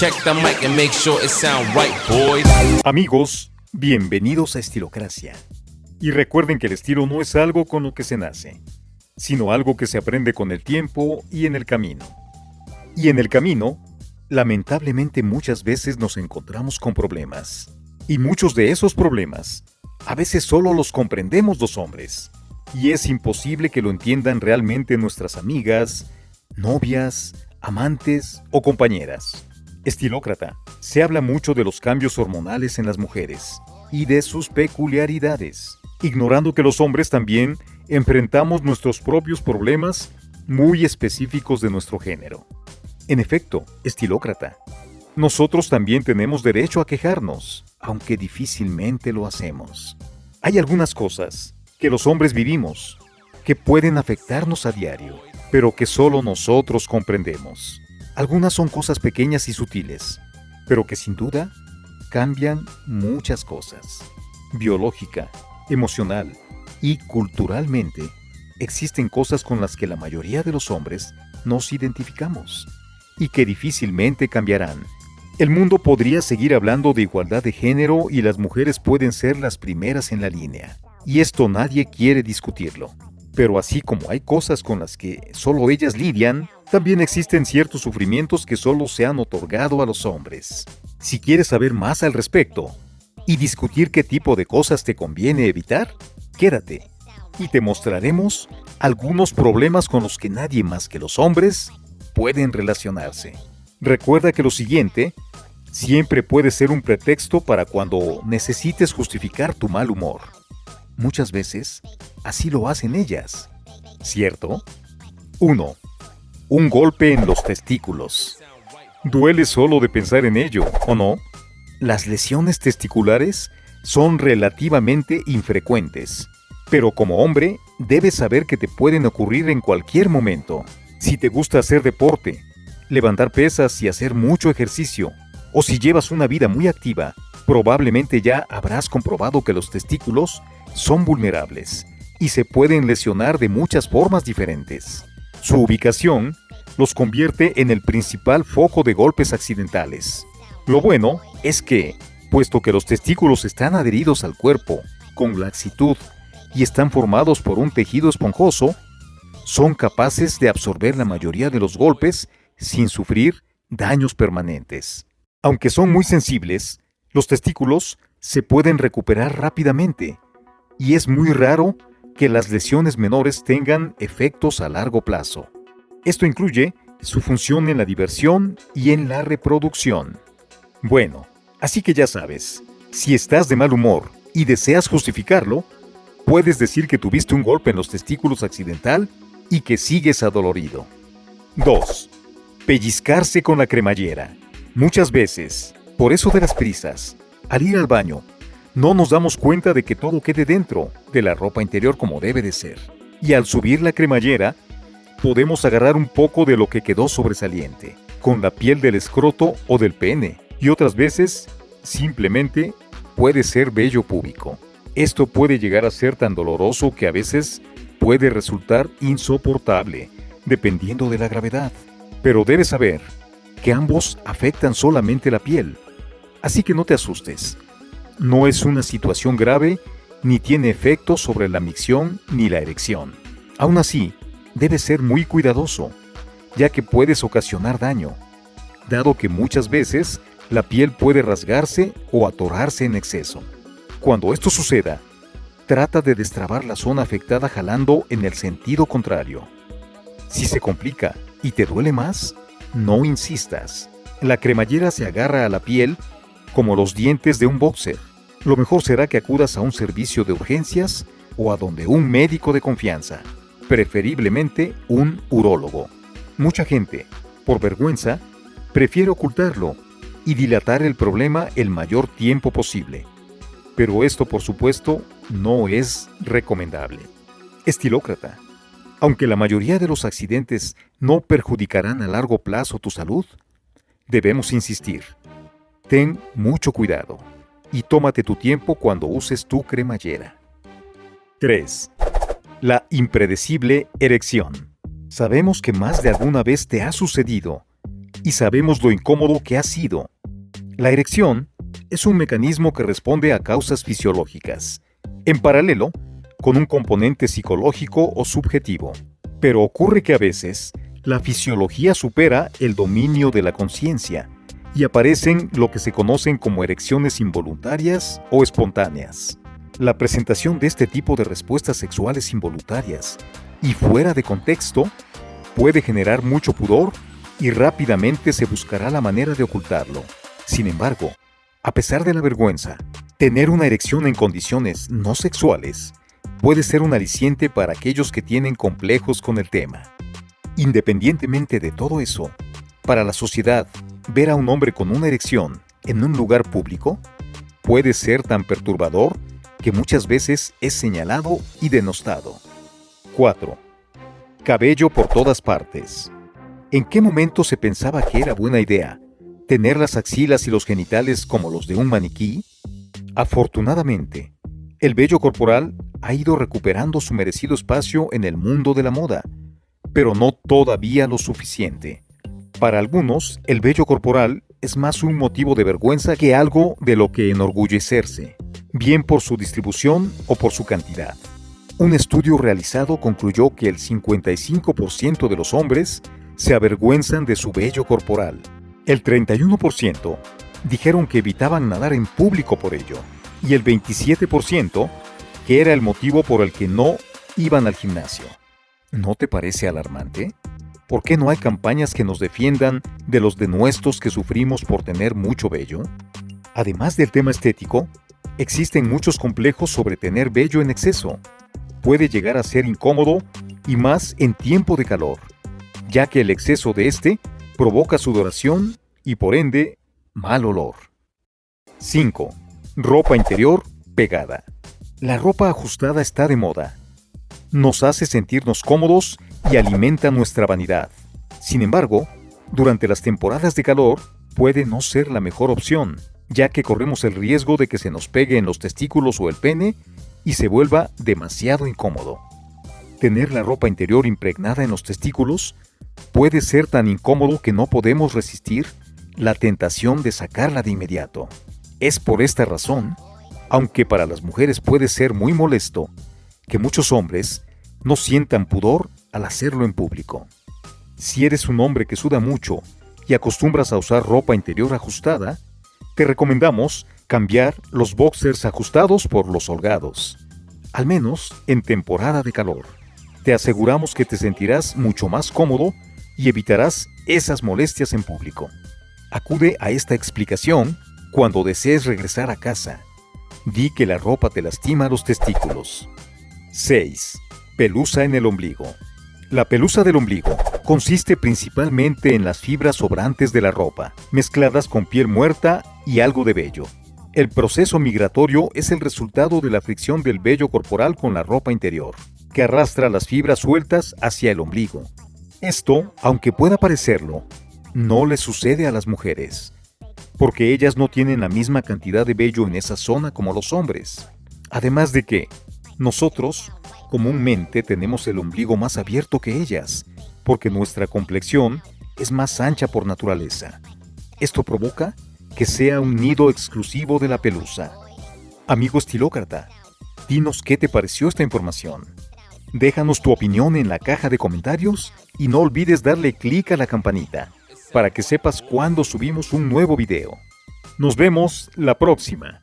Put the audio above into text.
Check the mic and make sure it sound right, boys. Amigos, bienvenidos a Estilocracia. Y recuerden que el estilo no es algo con lo que se nace, sino algo que se aprende con el tiempo y en el camino. Y en el camino, lamentablemente muchas veces nos encontramos con problemas. Y muchos de esos problemas, a veces solo los comprendemos los hombres. Y es imposible que lo entiendan realmente nuestras amigas, novias, amantes o compañeras. Estilócrata. Se habla mucho de los cambios hormonales en las mujeres y de sus peculiaridades, ignorando que los hombres también enfrentamos nuestros propios problemas muy específicos de nuestro género. En efecto, estilócrata, nosotros también tenemos derecho a quejarnos, aunque difícilmente lo hacemos. Hay algunas cosas que los hombres vivimos que pueden afectarnos a diario pero que solo nosotros comprendemos. Algunas son cosas pequeñas y sutiles, pero que sin duda cambian muchas cosas. Biológica, emocional y culturalmente, existen cosas con las que la mayoría de los hombres nos identificamos y que difícilmente cambiarán. El mundo podría seguir hablando de igualdad de género y las mujeres pueden ser las primeras en la línea. Y esto nadie quiere discutirlo. Pero así como hay cosas con las que solo ellas lidian, también existen ciertos sufrimientos que solo se han otorgado a los hombres. Si quieres saber más al respecto y discutir qué tipo de cosas te conviene evitar, quédate y te mostraremos algunos problemas con los que nadie más que los hombres pueden relacionarse. Recuerda que lo siguiente siempre puede ser un pretexto para cuando necesites justificar tu mal humor. Muchas veces, así lo hacen ellas. ¿Cierto? 1. Un golpe en los testículos. Duele solo de pensar en ello, ¿o no? Las lesiones testiculares son relativamente infrecuentes, pero como hombre debes saber que te pueden ocurrir en cualquier momento. Si te gusta hacer deporte, levantar pesas y hacer mucho ejercicio, o si llevas una vida muy activa, probablemente ya habrás comprobado que los testículos son vulnerables y se pueden lesionar de muchas formas diferentes. Su ubicación los convierte en el principal foco de golpes accidentales. Lo bueno es que, puesto que los testículos están adheridos al cuerpo con laxitud y están formados por un tejido esponjoso, son capaces de absorber la mayoría de los golpes sin sufrir daños permanentes. Aunque son muy sensibles, los testículos se pueden recuperar rápidamente y es muy raro que las lesiones menores tengan efectos a largo plazo. Esto incluye su función en la diversión y en la reproducción. Bueno, así que ya sabes, si estás de mal humor y deseas justificarlo, puedes decir que tuviste un golpe en los testículos accidental y que sigues adolorido. 2. Pellizcarse con la cremallera. Muchas veces, por eso de las prisas, al ir al baño, no nos damos cuenta de que todo quede dentro de la ropa interior como debe de ser. Y al subir la cremallera, podemos agarrar un poco de lo que quedó sobresaliente, con la piel del escroto o del pene, y otras veces, simplemente, puede ser vello púbico. Esto puede llegar a ser tan doloroso que a veces puede resultar insoportable, dependiendo de la gravedad. Pero debes saber que ambos afectan solamente la piel, así que no te asustes no es una situación grave ni tiene efecto sobre la micción ni la erección. Aún así, debes ser muy cuidadoso, ya que puedes ocasionar daño, dado que muchas veces la piel puede rasgarse o atorarse en exceso. Cuando esto suceda, trata de destrabar la zona afectada jalando en el sentido contrario. Si se complica y te duele más, no insistas. La cremallera se agarra a la piel como los dientes de un boxer lo mejor será que acudas a un servicio de urgencias o a donde un médico de confianza, preferiblemente un urólogo. Mucha gente, por vergüenza, prefiere ocultarlo y dilatar el problema el mayor tiempo posible. Pero esto, por supuesto, no es recomendable. Estilócrata. Aunque la mayoría de los accidentes no perjudicarán a largo plazo tu salud, debemos insistir. Ten mucho cuidado y tómate tu tiempo cuando uses tu cremallera. 3. La impredecible erección. Sabemos que más de alguna vez te ha sucedido y sabemos lo incómodo que ha sido. La erección es un mecanismo que responde a causas fisiológicas, en paralelo con un componente psicológico o subjetivo. Pero ocurre que a veces la fisiología supera el dominio de la conciencia y aparecen lo que se conocen como erecciones involuntarias o espontáneas. La presentación de este tipo de respuestas sexuales involuntarias y fuera de contexto puede generar mucho pudor y rápidamente se buscará la manera de ocultarlo. Sin embargo, a pesar de la vergüenza, tener una erección en condiciones no sexuales puede ser un aliciente para aquellos que tienen complejos con el tema. Independientemente de todo eso, para la sociedad, ver a un hombre con una erección en un lugar público puede ser tan perturbador que muchas veces es señalado y denostado. 4. Cabello por todas partes. ¿En qué momento se pensaba que era buena idea tener las axilas y los genitales como los de un maniquí? Afortunadamente, el vello corporal ha ido recuperando su merecido espacio en el mundo de la moda, pero no todavía lo suficiente. Para algunos, el vello corporal es más un motivo de vergüenza que algo de lo que enorgullecerse, bien por su distribución o por su cantidad. Un estudio realizado concluyó que el 55% de los hombres se avergüenzan de su vello corporal. El 31% dijeron que evitaban nadar en público por ello, y el 27% que era el motivo por el que no iban al gimnasio. ¿No te parece alarmante? ¿Por qué no hay campañas que nos defiendan de los denuestos que sufrimos por tener mucho vello? Además del tema estético, existen muchos complejos sobre tener vello en exceso. Puede llegar a ser incómodo y más en tiempo de calor, ya que el exceso de este provoca sudoración y por ende mal olor. 5. Ropa interior pegada. La ropa ajustada está de moda. Nos hace sentirnos cómodos y alimenta nuestra vanidad. Sin embargo, durante las temporadas de calor puede no ser la mejor opción, ya que corremos el riesgo de que se nos pegue en los testículos o el pene y se vuelva demasiado incómodo. Tener la ropa interior impregnada en los testículos puede ser tan incómodo que no podemos resistir la tentación de sacarla de inmediato. Es por esta razón, aunque para las mujeres puede ser muy molesto, que muchos hombres no sientan pudor al hacerlo en público. Si eres un hombre que suda mucho y acostumbras a usar ropa interior ajustada, te recomendamos cambiar los boxers ajustados por los holgados, al menos en temporada de calor. Te aseguramos que te sentirás mucho más cómodo y evitarás esas molestias en público. Acude a esta explicación cuando desees regresar a casa. Di que la ropa te lastima los testículos. 6. Pelusa en el ombligo. La pelusa del ombligo consiste principalmente en las fibras sobrantes de la ropa, mezcladas con piel muerta y algo de vello. El proceso migratorio es el resultado de la fricción del vello corporal con la ropa interior, que arrastra las fibras sueltas hacia el ombligo. Esto, aunque pueda parecerlo, no le sucede a las mujeres, porque ellas no tienen la misma cantidad de vello en esa zona como los hombres. Además de que, nosotros Comúnmente tenemos el ombligo más abierto que ellas, porque nuestra complexión es más ancha por naturaleza. Esto provoca que sea un nido exclusivo de la pelusa. Amigo estilócrata, dinos qué te pareció esta información. Déjanos tu opinión en la caja de comentarios y no olvides darle clic a la campanita para que sepas cuando subimos un nuevo video. Nos vemos la próxima.